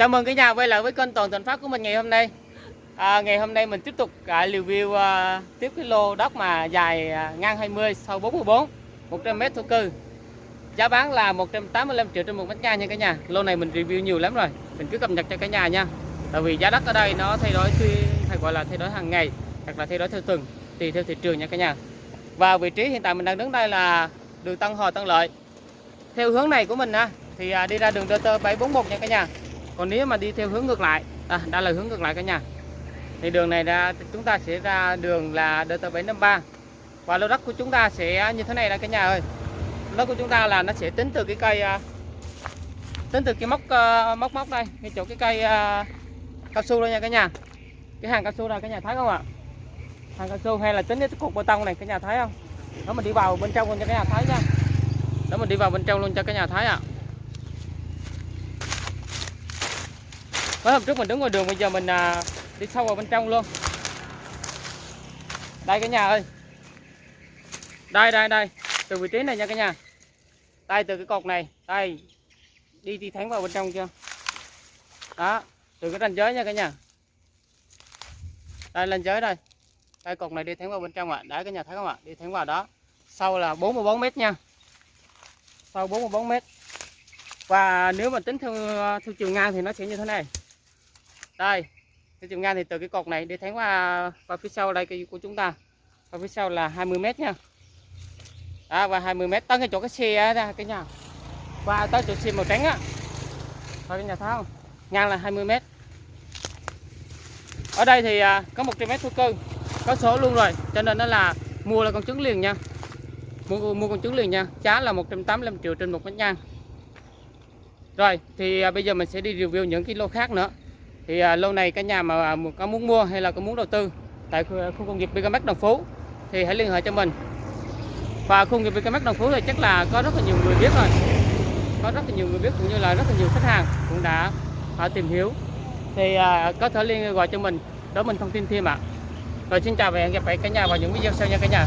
Chào mừng cả nhà quay lại với kênh Toàn Thành Phát của mình ngày hôm nay. À, ngày hôm nay mình tiếp tục à, review à, tiếp cái lô đất mà dài à, ngang 20 sau 44 100 m thổ cư. Giá bán là 185 triệu trên một mét ngang nha cả nhà. Lô này mình review nhiều lắm rồi. Mình cứ cập nhật cho cả nhà nha. Tại vì giá đất ở đây nó thay đổi hay gọi là thay đổi hàng ngày hoặc là thay đổi theo tuần tùy theo thị trường nha cả nhà. Và vị trí hiện tại mình đang đứng đây là đường Tân Hòa Tân Lợi. Theo hướng này của mình á thì à, đi ra đường DT 741 nha cả nhà còn nếu mà đi theo hướng ngược lại à, đã là hướng ngược lại cả nhà. Thì đường này ra chúng ta sẽ ra đường là DT 753 và lô đất của chúng ta sẽ như thế này là cả nhà ơi. Đất của chúng ta là nó sẽ tính từ cái cây à, tính từ cái móc ờ, móc móc đây cái chỗ cái cây à, cao su đây nha cả nhà. Cái hàng cao su này cả nhà thấy không ạ? Hàng cao su hay là tính cái cục bê tông này cả nhà thấy không? Đó mình đi vào bên trong luôn cho cả nhà thấy nha. Đó mình đi vào bên trong luôn cho cả nhà thấy ạ. à. Mới hôm trước mình đứng ngoài đường bây giờ mình à, đi sâu vào bên trong luôn. Đây cả nhà ơi. Đây đây đây, từ vị trí này nha cả nhà. Đây từ cái cột này, đây. Đi đi thẳng vào bên trong chưa? Đó, từ cái ranh giới nha cả nhà. Đây ranh giới đây. Đây cột này đi thẳng vào bên trong ạ. À. Đấy cả nhà thấy không ạ? Đi thẳng vào đó. sau là 44 mét nha. sau 44 mét Và nếu mà tính theo à, theo chiều ngang thì nó sẽ như thế này đây cái chiều ngang thì từ cái cột này đi thẳng qua qua phía sau đây của chúng ta. Và phía sau là 20 m nha. À, và 20 m tới cái chỗ cái xe ra cái nhà. Qua tới chỗ xe màu trắng á. Thôi cái nhà tháo. Ngang là 20 m ở đây thì à, có 100 m thổ cư. Có số luôn rồi cho nên nó là mua là con trứng liền nha. Mua mua con trứng liền nha. Giá là 185 triệu trên một mét ngang. Rồi thì à, bây giờ mình sẽ đi review những cái lô khác nữa thì à, lâu này cả nhà mà à, có muốn mua hay là có muốn đầu tư tại khu à, công nghiệp BKMX Đồng Phú thì hãy liên hệ cho mình. Và khu công nghiệp BKMX Đồng Phú thì chắc là có rất là nhiều người biết rồi. Có rất là nhiều người biết cũng như là rất là nhiều khách hàng cũng đã à, tìm hiểu. Thì à, có thể liên gọi cho mình. Để mình thông tin thêm ạ. À. rồi xin chào và hẹn gặp lại cả nhà vào những video sau nha cả nhà.